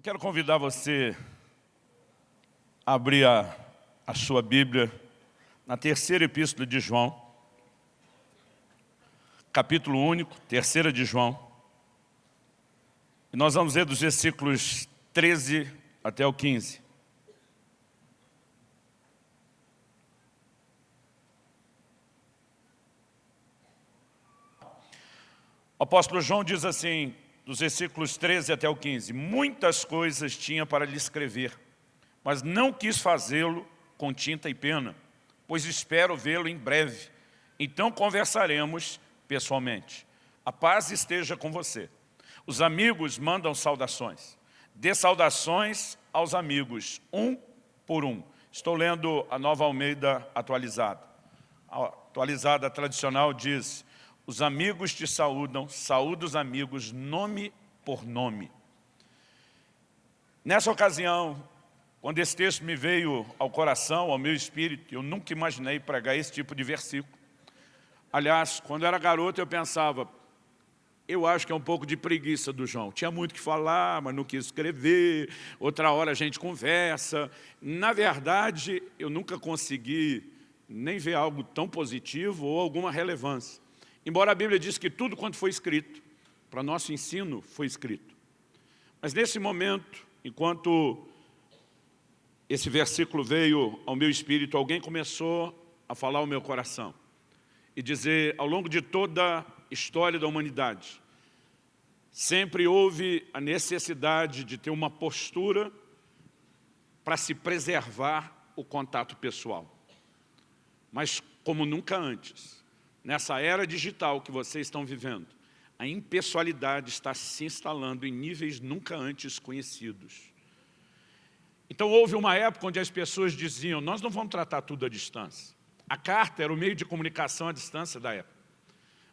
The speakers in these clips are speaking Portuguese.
Eu quero convidar você a abrir a, a sua Bíblia na terceira epístola de João, capítulo único, terceira de João. E nós vamos ler dos versículos 13 até o 15. O apóstolo João diz assim, dos versículos 13 até o 15, Muitas coisas tinha para lhe escrever, mas não quis fazê-lo com tinta e pena, pois espero vê-lo em breve. Então conversaremos pessoalmente. A paz esteja com você. Os amigos mandam saudações. Dê saudações aos amigos, um por um. Estou lendo a Nova Almeida atualizada. A atualizada tradicional diz, os amigos te saúdam, saúda os amigos, nome por nome. Nessa ocasião, quando esse texto me veio ao coração, ao meu espírito, eu nunca imaginei pregar esse tipo de versículo. Aliás, quando era garoto, eu pensava, eu acho que é um pouco de preguiça do João. Tinha muito que falar, mas não quis escrever, outra hora a gente conversa. Na verdade, eu nunca consegui nem ver algo tão positivo ou alguma relevância. Embora a Bíblia diz que tudo quanto foi escrito, para nosso ensino, foi escrito. Mas nesse momento, enquanto esse versículo veio ao meu espírito, alguém começou a falar ao meu coração e dizer, ao longo de toda a história da humanidade, sempre houve a necessidade de ter uma postura para se preservar o contato pessoal. Mas como nunca antes, nessa era digital que vocês estão vivendo, a impessoalidade está se instalando em níveis nunca antes conhecidos. Então houve uma época onde as pessoas diziam, nós não vamos tratar tudo à distância. A carta era o meio de comunicação à distância da época.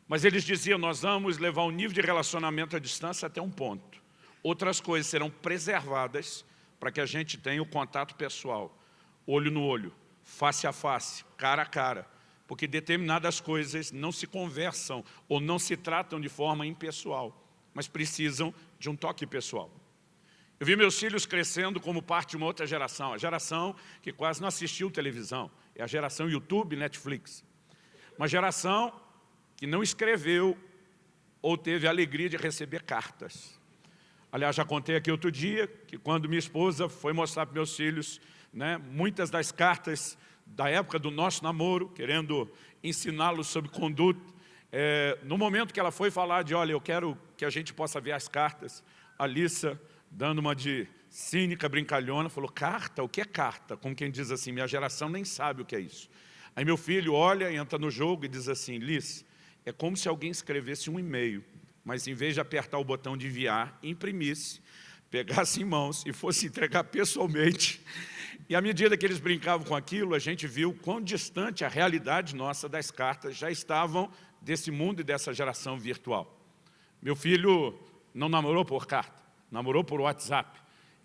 Mas eles diziam, nós vamos levar o nível de relacionamento à distância até um ponto. Outras coisas serão preservadas para que a gente tenha o contato pessoal, olho no olho, face a face, cara a cara, porque determinadas coisas não se conversam ou não se tratam de forma impessoal, mas precisam de um toque pessoal. Eu vi meus filhos crescendo como parte de uma outra geração, a geração que quase não assistiu televisão, é a geração YouTube Netflix. Uma geração que não escreveu ou teve a alegria de receber cartas. Aliás, já contei aqui outro dia que quando minha esposa foi mostrar para meus filhos né, muitas das cartas da época do nosso namoro, querendo ensiná-los sobre conduta. É, no momento que ela foi falar de, olha, eu quero que a gente possa ver as cartas, a Lissa, dando uma de cínica, brincalhona, falou, carta? O que é carta? Como quem diz assim, minha geração nem sabe o que é isso. Aí meu filho olha, entra no jogo e diz assim, Liz, é como se alguém escrevesse um e-mail, mas em vez de apertar o botão de enviar, imprimisse, pegasse em mãos e fosse entregar pessoalmente e à medida que eles brincavam com aquilo, a gente viu quão distante a realidade nossa das cartas já estavam desse mundo e dessa geração virtual. Meu filho não namorou por carta, namorou por WhatsApp.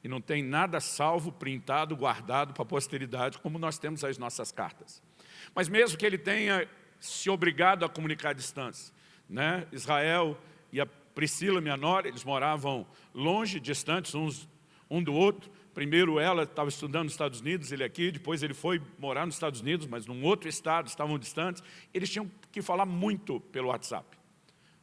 E não tem nada salvo, printado, guardado para a posteridade, como nós temos as nossas cartas. Mas mesmo que ele tenha se obrigado a comunicar à distância, né? Israel e a Priscila, minha nora, eles moravam longe, distantes uns um do outro, Primeiro ela estava estudando nos Estados Unidos, ele aqui, depois ele foi morar nos Estados Unidos, mas num outro estado, estavam distantes. Eles tinham que falar muito pelo WhatsApp.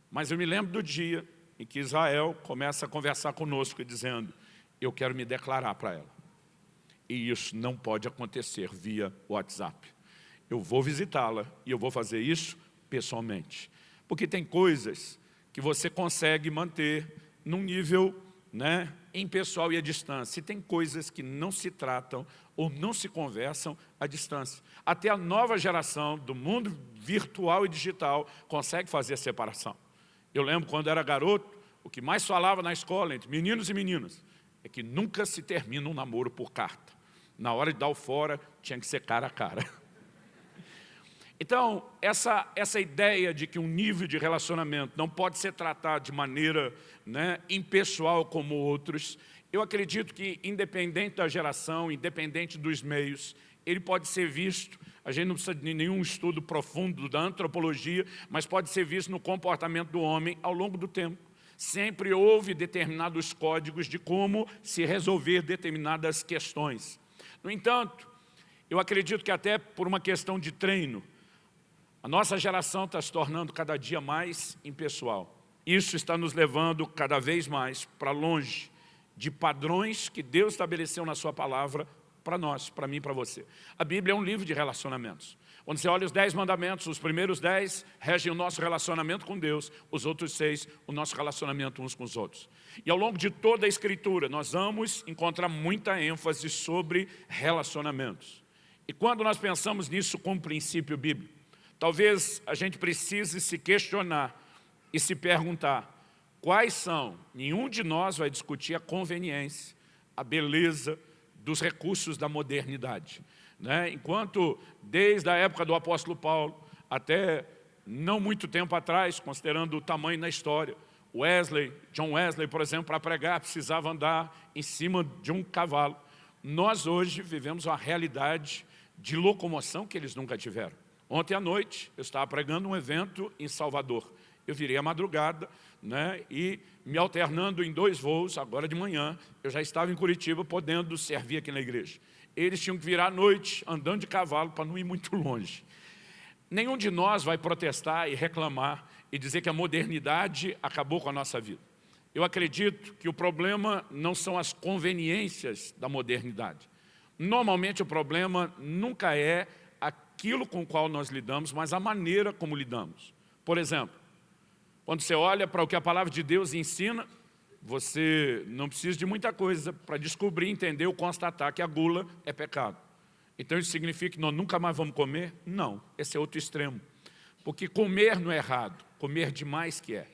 Mas eu me lembro do dia em que Israel começa a conversar conosco, dizendo, eu quero me declarar para ela. E isso não pode acontecer via WhatsApp. Eu vou visitá-la e eu vou fazer isso pessoalmente. Porque tem coisas que você consegue manter num nível né, em pessoal e à distância. E tem coisas que não se tratam ou não se conversam à distância. Até a nova geração do mundo virtual e digital consegue fazer a separação. Eu lembro quando era garoto, o que mais falava na escola entre meninos e meninas é que nunca se termina um namoro por carta. Na hora de dar o fora, tinha que ser cara a cara. Então, essa, essa ideia de que um nível de relacionamento não pode ser tratado de maneira né, impessoal como outros, eu acredito que, independente da geração, independente dos meios, ele pode ser visto, a gente não precisa de nenhum estudo profundo da antropologia, mas pode ser visto no comportamento do homem ao longo do tempo. Sempre houve determinados códigos de como se resolver determinadas questões. No entanto, eu acredito que até por uma questão de treino, a nossa geração está se tornando cada dia mais impessoal. Isso está nos levando cada vez mais para longe de padrões que Deus estabeleceu na sua palavra para nós, para mim e para você. A Bíblia é um livro de relacionamentos. Quando você olha os dez mandamentos, os primeiros dez regem o nosso relacionamento com Deus, os outros seis, o nosso relacionamento uns com os outros. E ao longo de toda a Escritura, nós vamos encontrar muita ênfase sobre relacionamentos. E quando nós pensamos nisso como princípio bíblico, talvez a gente precise se questionar e se perguntar quais são, nenhum de nós vai discutir a conveniência, a beleza dos recursos da modernidade. Né? Enquanto, desde a época do apóstolo Paulo, até não muito tempo atrás, considerando o tamanho na história, Wesley, John Wesley, por exemplo, para pregar, precisava andar em cima de um cavalo. Nós hoje vivemos uma realidade de locomoção que eles nunca tiveram. Ontem à noite, eu estava pregando um evento em Salvador. Eu virei à madrugada né, e me alternando em dois voos, agora de manhã, eu já estava em Curitiba, podendo servir aqui na igreja. Eles tinham que virar à noite, andando de cavalo, para não ir muito longe. Nenhum de nós vai protestar e reclamar e dizer que a modernidade acabou com a nossa vida. Eu acredito que o problema não são as conveniências da modernidade. Normalmente o problema nunca é aquilo com o qual nós lidamos, mas a maneira como lidamos. Por exemplo, quando você olha para o que a palavra de Deus ensina, você não precisa de muita coisa para descobrir, entender ou constatar que a gula é pecado. Então isso significa que nós nunca mais vamos comer? Não, esse é outro extremo. Porque comer não é errado, comer demais que é.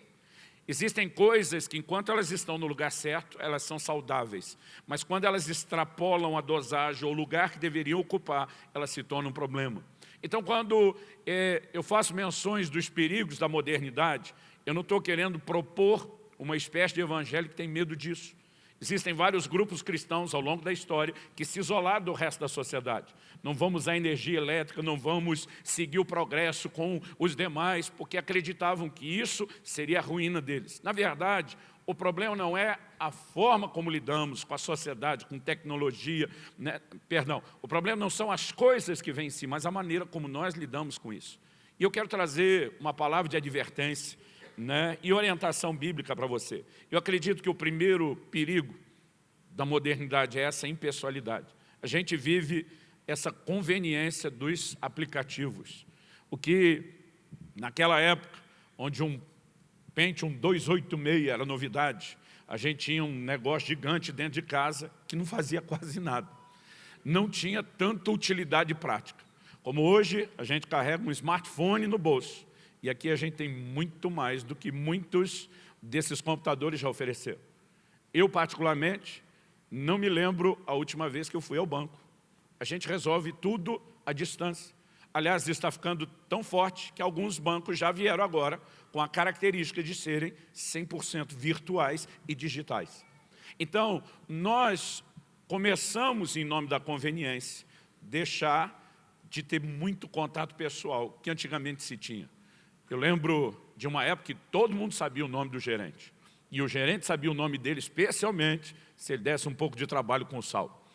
Existem coisas que, enquanto elas estão no lugar certo, elas são saudáveis. Mas quando elas extrapolam a dosagem ou o lugar que deveriam ocupar, elas se tornam um problema. Então, quando é, eu faço menções dos perigos da modernidade, eu não estou querendo propor uma espécie de evangelho que tem medo disso. Existem vários grupos cristãos ao longo da história que se isolaram do resto da sociedade. Não vamos usar energia elétrica, não vamos seguir o progresso com os demais, porque acreditavam que isso seria a ruína deles. Na verdade, o problema não é a forma como lidamos com a sociedade, com tecnologia, né? perdão, o problema não são as coisas que vêm em si, mas a maneira como nós lidamos com isso. E eu quero trazer uma palavra de advertência né, e orientação bíblica para você. Eu acredito que o primeiro perigo da modernidade é essa impessoalidade. A gente vive essa conveniência dos aplicativos. O que, naquela época, onde um Pentium 286 era novidade, a gente tinha um negócio gigante dentro de casa que não fazia quase nada. Não tinha tanta utilidade prática. Como hoje, a gente carrega um smartphone no bolso. E aqui a gente tem muito mais do que muitos desses computadores já ofereceram. Eu, particularmente, não me lembro a última vez que eu fui ao banco. A gente resolve tudo à distância. Aliás, está ficando tão forte que alguns bancos já vieram agora com a característica de serem 100% virtuais e digitais. Então, nós começamos, em nome da conveniência, deixar de ter muito contato pessoal que antigamente se tinha. Eu lembro de uma época que todo mundo sabia o nome do gerente. E o gerente sabia o nome dele, especialmente se ele desse um pouco de trabalho com sal.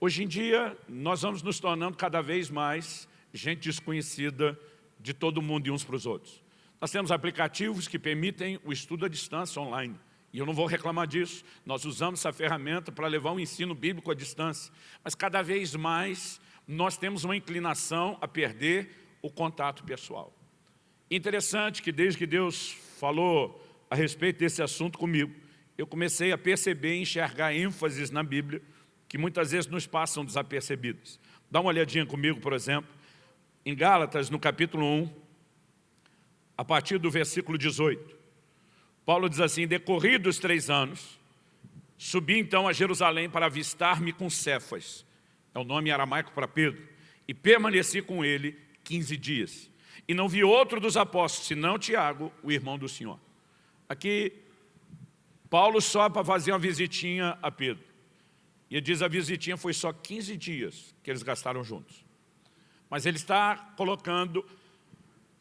Hoje em dia, nós vamos nos tornando cada vez mais gente desconhecida de todo mundo e uns para os outros. Nós temos aplicativos que permitem o estudo à distância online. E eu não vou reclamar disso. Nós usamos essa ferramenta para levar o ensino bíblico à distância. Mas cada vez mais nós temos uma inclinação a perder o contato pessoal. Interessante que desde que Deus falou a respeito desse assunto comigo, eu comecei a perceber e enxergar ênfases na Bíblia que muitas vezes nos passam desapercebidas. Dá uma olhadinha comigo, por exemplo, em Gálatas, no capítulo 1, a partir do versículo 18. Paulo diz assim, decorridos três anos, subi então a Jerusalém para avistar-me com Cefas, é o nome aramaico para Pedro, e permaneci com ele 15 dias. E não vi outro dos apóstolos, senão Tiago, o irmão do Senhor. Aqui, Paulo só para fazer uma visitinha a Pedro. E ele diz a visitinha foi só 15 dias que eles gastaram juntos. Mas ele está colocando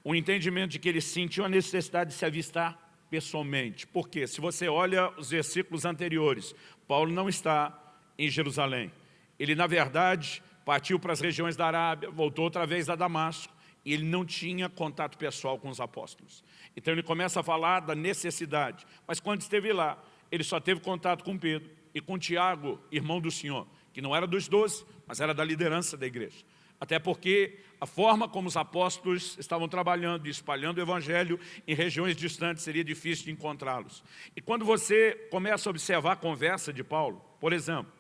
o entendimento de que ele sentiu a necessidade de se avistar pessoalmente. Porque se você olha os versículos anteriores, Paulo não está em Jerusalém. Ele, na verdade, partiu para as regiões da Arábia, voltou outra vez a Damasco, e ele não tinha contato pessoal com os apóstolos. Então ele começa a falar da necessidade. Mas quando esteve lá, ele só teve contato com Pedro e com Tiago, irmão do Senhor, que não era dos doze, mas era da liderança da igreja. Até porque a forma como os apóstolos estavam trabalhando e espalhando o evangelho em regiões distantes seria difícil de encontrá-los. E quando você começa a observar a conversa de Paulo, por exemplo,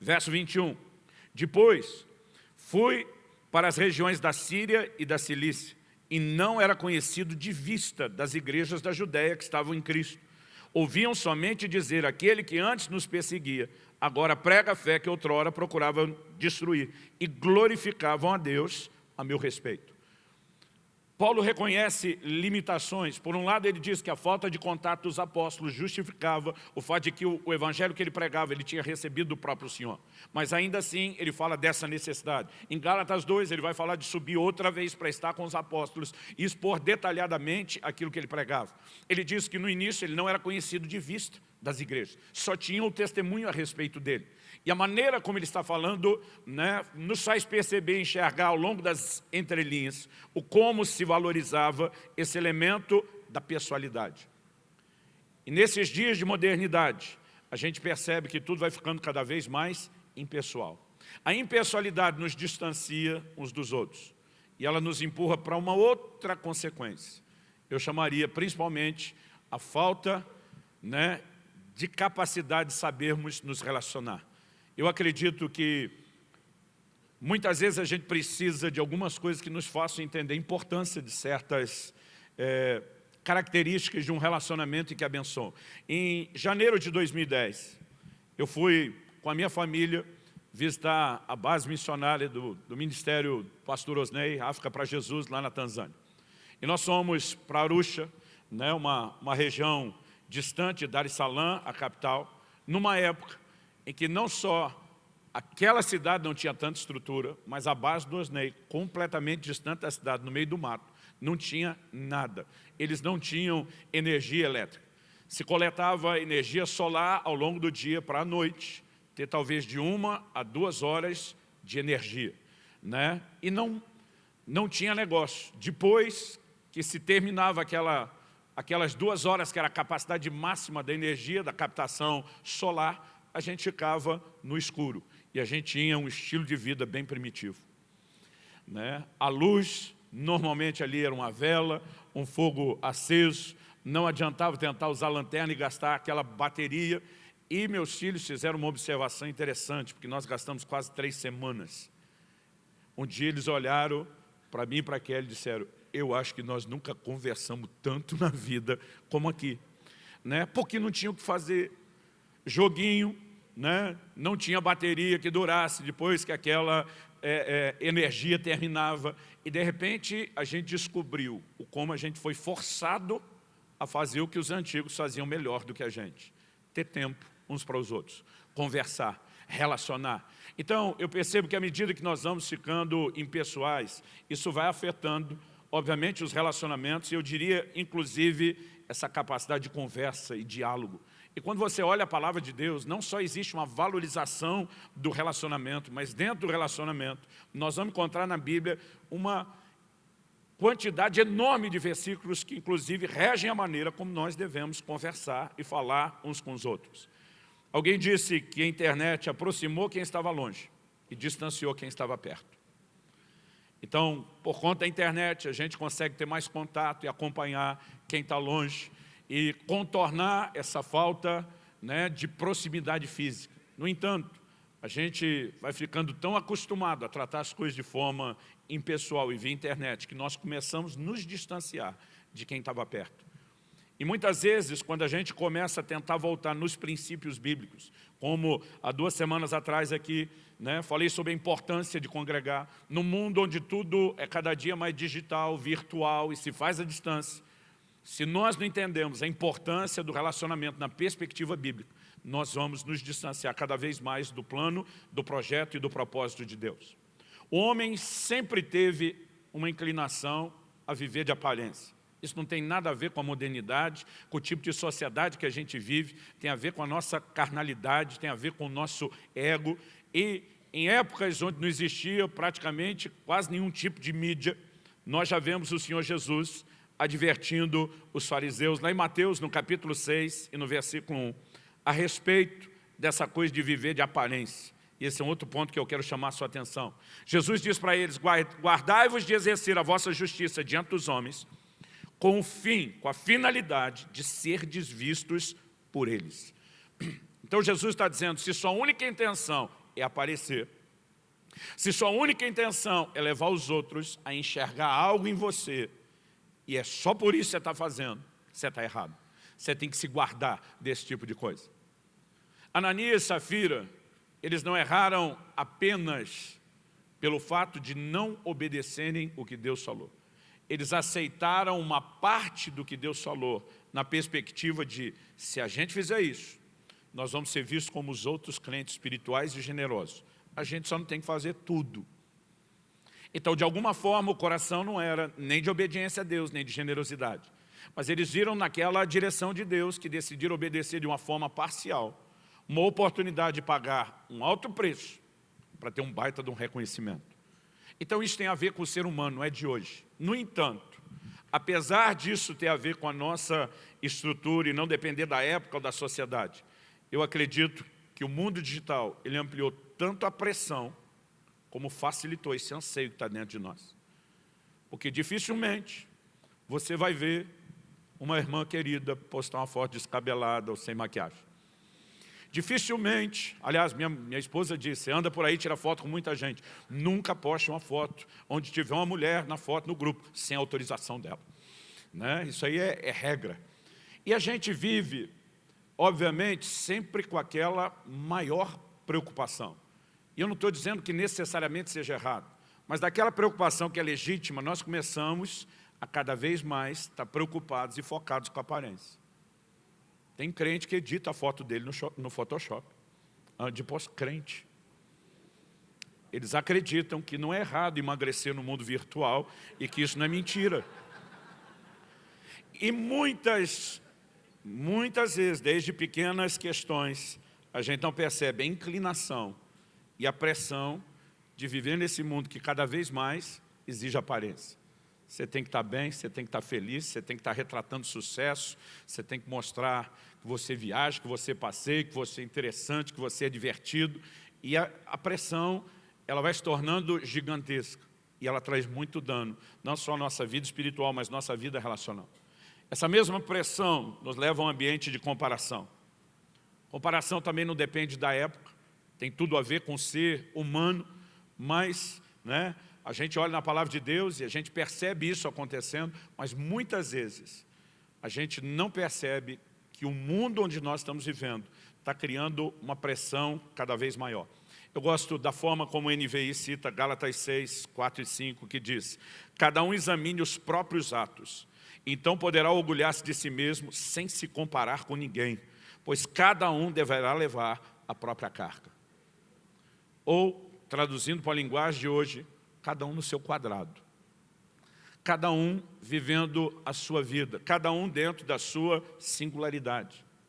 verso 21, depois fui para as regiões da Síria e da Cilícia, e não era conhecido de vista das igrejas da Judéia que estavam em Cristo. Ouviam somente dizer, aquele que antes nos perseguia, agora prega a fé que outrora procurava destruir, e glorificavam a Deus a meu respeito. Paulo reconhece limitações. Por um lado, ele diz que a falta de contato dos apóstolos justificava o fato de que o, o, evangelho que ele pregava, ele tinha recebido do próprio Senhor. Mas ainda assim, ele fala dessa necessidade. Em Gálatas 2, ele vai falar de subir outra vez para estar com os apóstolos e expor detalhadamente aquilo que ele pregava. Ele diz que no início ele não era conhecido de vista das igrejas, só tinha o testemunho a respeito dele. E a maneira como ele está falando né, nos faz perceber enxergar ao longo das entrelinhas o como se valorizava esse elemento da pessoalidade. E nesses dias de modernidade, a gente percebe que tudo vai ficando cada vez mais impessoal. A impessoalidade nos distancia uns dos outros. E ela nos empurra para uma outra consequência. Eu chamaria principalmente a falta né, de capacidade de sabermos nos relacionar. Eu acredito que muitas vezes a gente precisa de algumas coisas que nos façam entender a importância de certas é, características de um relacionamento e que abençoam. Em janeiro de 2010, eu fui com a minha família visitar a base missionária do, do Ministério Pastor Osnei, África para Jesus, lá na Tanzânia. E nós fomos para Arusha, né, uma, uma região distante de Dar es Salaam, a capital, numa época em que não só aquela cidade não tinha tanta estrutura, mas a base do Osnei, completamente distante da cidade, no meio do mato, não tinha nada. Eles não tinham energia elétrica. Se coletava energia solar ao longo do dia para a noite, ter talvez de uma a duas horas de energia. Né? E não, não tinha negócio. Depois que se terminava aquela, aquelas duas horas, que era a capacidade máxima da energia, da captação solar, a gente ficava no escuro. E a gente tinha um estilo de vida bem primitivo. Né? A luz, normalmente ali era uma vela, um fogo aceso, não adiantava tentar usar lanterna e gastar aquela bateria. E meus filhos fizeram uma observação interessante, porque nós gastamos quase três semanas. Um dia eles olharam para mim e para Kelly e disseram, eu acho que nós nunca conversamos tanto na vida como aqui. Né? Porque não tinha o que fazer. Joguinho, né? não tinha bateria que durasse depois que aquela é, é, energia terminava. E de repente a gente descobriu o como a gente foi forçado a fazer o que os antigos faziam melhor do que a gente. Ter tempo uns para os outros, conversar, relacionar. Então, eu percebo que à medida que nós vamos ficando impessoais, isso vai afetando, obviamente, os relacionamentos, e eu diria, inclusive, essa capacidade de conversa e diálogo. E quando você olha a palavra de Deus, não só existe uma valorização do relacionamento, mas dentro do relacionamento, nós vamos encontrar na Bíblia uma quantidade enorme de versículos que inclusive regem a maneira como nós devemos conversar e falar uns com os outros. Alguém disse que a internet aproximou quem estava longe e distanciou quem estava perto. Então, por conta da internet, a gente consegue ter mais contato e acompanhar quem está longe e contornar essa falta né, de proximidade física. No entanto, a gente vai ficando tão acostumado a tratar as coisas de forma impessoal e via internet que nós começamos a nos distanciar de quem estava perto. E muitas vezes, quando a gente começa a tentar voltar nos princípios bíblicos, como há duas semanas atrás aqui, né, falei sobre a importância de congregar, no mundo onde tudo é cada dia mais digital, virtual e se faz à distância, se nós não entendemos a importância do relacionamento na perspectiva bíblica, nós vamos nos distanciar cada vez mais do plano, do projeto e do propósito de Deus. O homem sempre teve uma inclinação a viver de aparência. Isso não tem nada a ver com a modernidade, com o tipo de sociedade que a gente vive, tem a ver com a nossa carnalidade, tem a ver com o nosso ego. E em épocas onde não existia praticamente quase nenhum tipo de mídia, nós já vemos o Senhor Jesus advertindo os fariseus, lá em Mateus, no capítulo 6 e no versículo 1, a respeito dessa coisa de viver de aparência. E esse é um outro ponto que eu quero chamar a sua atenção. Jesus diz para eles, guardai-vos de exercer a vossa justiça diante dos homens, com o fim, com a finalidade de ser desvistos por eles. Então Jesus está dizendo, se sua única intenção é aparecer, se sua única intenção é levar os outros a enxergar algo em você, e é só por isso que você está fazendo, você está errado. Você tem que se guardar desse tipo de coisa. Ananias e Safira, eles não erraram apenas pelo fato de não obedecerem o que Deus falou. Eles aceitaram uma parte do que Deus falou, na perspectiva de, se a gente fizer isso, nós vamos ser vistos como os outros crentes espirituais e generosos. A gente só não tem que fazer tudo. Então, de alguma forma, o coração não era nem de obediência a Deus, nem de generosidade. Mas eles viram naquela direção de Deus, que decidiram obedecer de uma forma parcial, uma oportunidade de pagar um alto preço para ter um baita de um reconhecimento. Então isso tem a ver com o ser humano, não é de hoje. No entanto, apesar disso ter a ver com a nossa estrutura e não depender da época ou da sociedade, eu acredito que o mundo digital ele ampliou tanto a pressão como facilitou esse anseio que está dentro de nós. Porque dificilmente você vai ver uma irmã querida postar uma foto descabelada ou sem maquiagem. Dificilmente, aliás, minha, minha esposa disse, anda por aí, tira foto com muita gente. Nunca poste uma foto onde tiver uma mulher na foto no grupo, sem autorização dela. Né? Isso aí é, é regra. E a gente vive, obviamente, sempre com aquela maior preocupação. E eu não estou dizendo que necessariamente seja errado, mas daquela preocupação que é legítima, nós começamos a cada vez mais estar preocupados e focados com a aparência. Tem crente que edita a foto dele no, no Photoshop, de pós-crente. Eles acreditam que não é errado emagrecer no mundo virtual e que isso não é mentira. E muitas, muitas vezes, desde pequenas questões, a gente não percebe a inclinação e a pressão de viver nesse mundo que cada vez mais exige aparência. Você tem que estar bem, você tem que estar feliz, você tem que estar retratando sucesso, você tem que mostrar que você viaja, que você passeia, que você é interessante, que você é divertido. E a, a pressão, ela vai se tornando gigantesca. E ela traz muito dano, não só à nossa vida espiritual, mas nossa vida relacional. Essa mesma pressão nos leva a um ambiente de comparação. Comparação também não depende da época, tem tudo a ver com ser humano, mas né, a gente olha na palavra de Deus e a gente percebe isso acontecendo, mas muitas vezes a gente não percebe que o mundo onde nós estamos vivendo está criando uma pressão cada vez maior. Eu gosto da forma como o NVI cita Gálatas 6, 4 e 5, que diz Cada um examine os próprios atos, então poderá orgulhar-se de si mesmo sem se comparar com ninguém, pois cada um deverá levar a própria carga. Ou, traduzindo para a linguagem de hoje, cada um no seu quadrado. Cada um vivendo a sua vida, cada um dentro da sua singularidade.